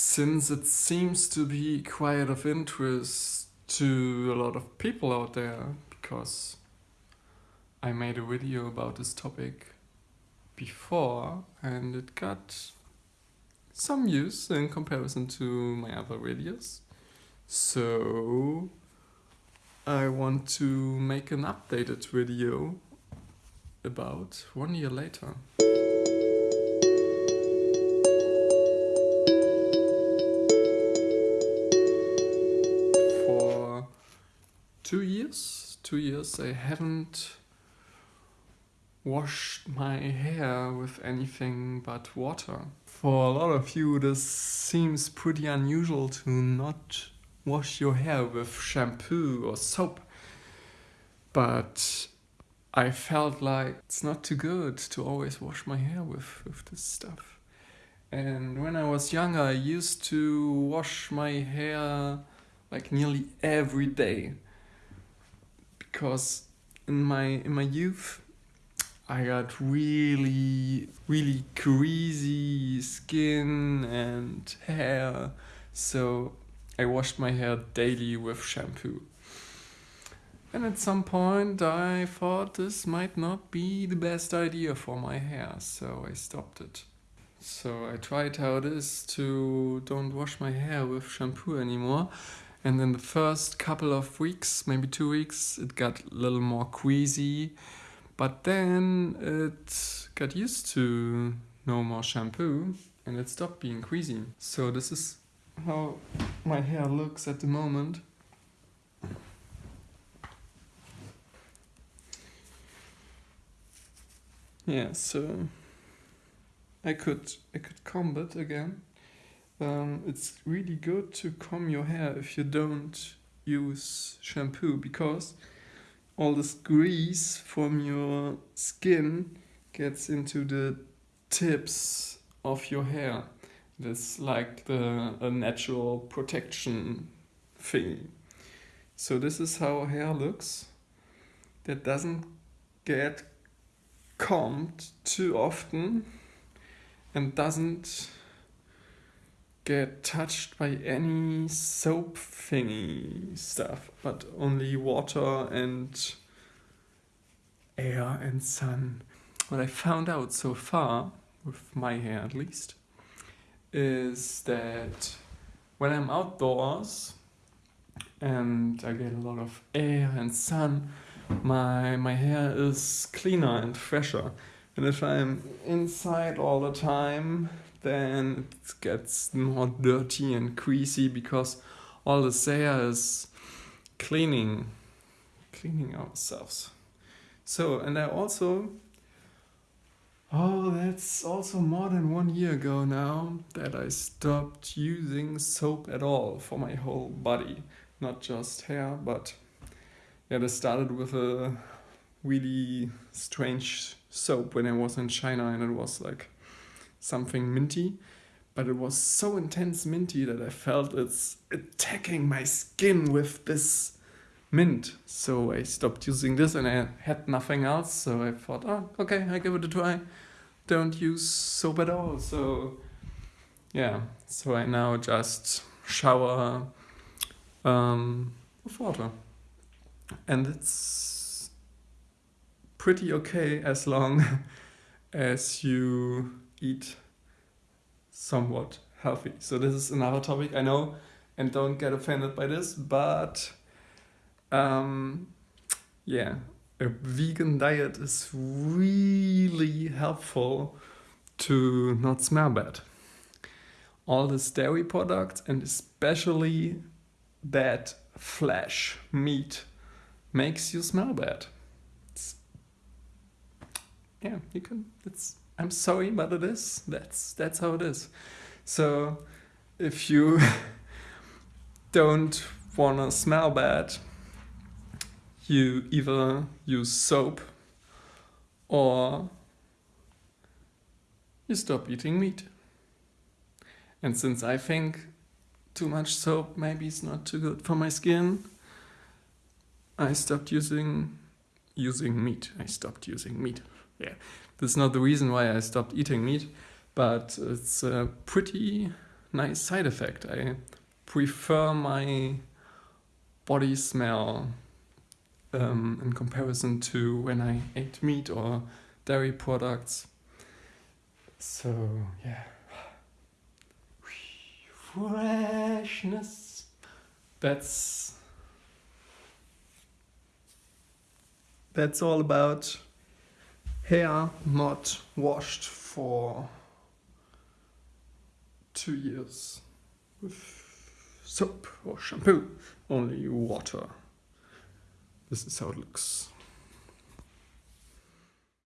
since it seems to be quite of interest to a lot of people out there because I made a video about this topic before and it got some views in comparison to my other videos. So I want to make an updated video about one year later. Two years, two years I haven't washed my hair with anything but water. For a lot of you this seems pretty unusual to not wash your hair with shampoo or soap. But I felt like it's not too good to always wash my hair with, with this stuff. And when I was younger, I used to wash my hair like nearly every day. Because in my in my youth, I got really, really greasy skin and hair. So I washed my hair daily with shampoo. And at some point I thought this might not be the best idea for my hair, so I stopped it. So I tried how it is to don't wash my hair with shampoo anymore. And in the first couple of weeks, maybe two weeks, it got a little more queasy. But then it got used to no more shampoo and it stopped being queasy. So this is how my hair looks at the moment. Yeah, so I could I could comb it again. Um, it's really good to comb your hair if you don't use shampoo because all this grease from your skin gets into the tips of your hair. That's like the a natural protection thing. So this is how hair looks. That doesn't get combed too often and doesn't get touched by any soap thingy stuff, but only water and air and sun. What I found out so far, with my hair at least, is that when I'm outdoors and I get a lot of air and sun, my my hair is cleaner and fresher. And if I'm inside all the time, then it gets more dirty and greasy because all the hair is cleaning cleaning ourselves. So and I also Oh, that's also more than one year ago now that I stopped using soap at all for my whole body. Not just hair, but yeah, this started with a really strange soap when I was in China and it was like something minty. But it was so intense minty that I felt it's attacking my skin with this mint. So I stopped using this and I had nothing else. So I thought, oh, okay, I give it a try. Don't use soap at all. So yeah, so I now just shower um, with water. And it's pretty okay as long as you eat somewhat healthy. So this is another topic I know and don't get offended by this, but um, yeah, a vegan diet is really helpful to not smell bad. All this dairy products and especially that flesh, meat, makes you smell bad. It's, yeah, you can, it's, I'm sorry, but it is, that's, that's how it is. So if you don't wanna smell bad, you either use soap or you stop eating meat. And since I think too much soap maybe is not too good for my skin, I stopped using using meat. I stopped using meat. Yeah, this is not the reason why I stopped eating meat, but it's a pretty nice side effect. I prefer my body smell um, in comparison to when I ate meat or dairy products. So, yeah. Freshness. That's that's all about hair not washed for two years with soap or shampoo, only water. This is how it looks.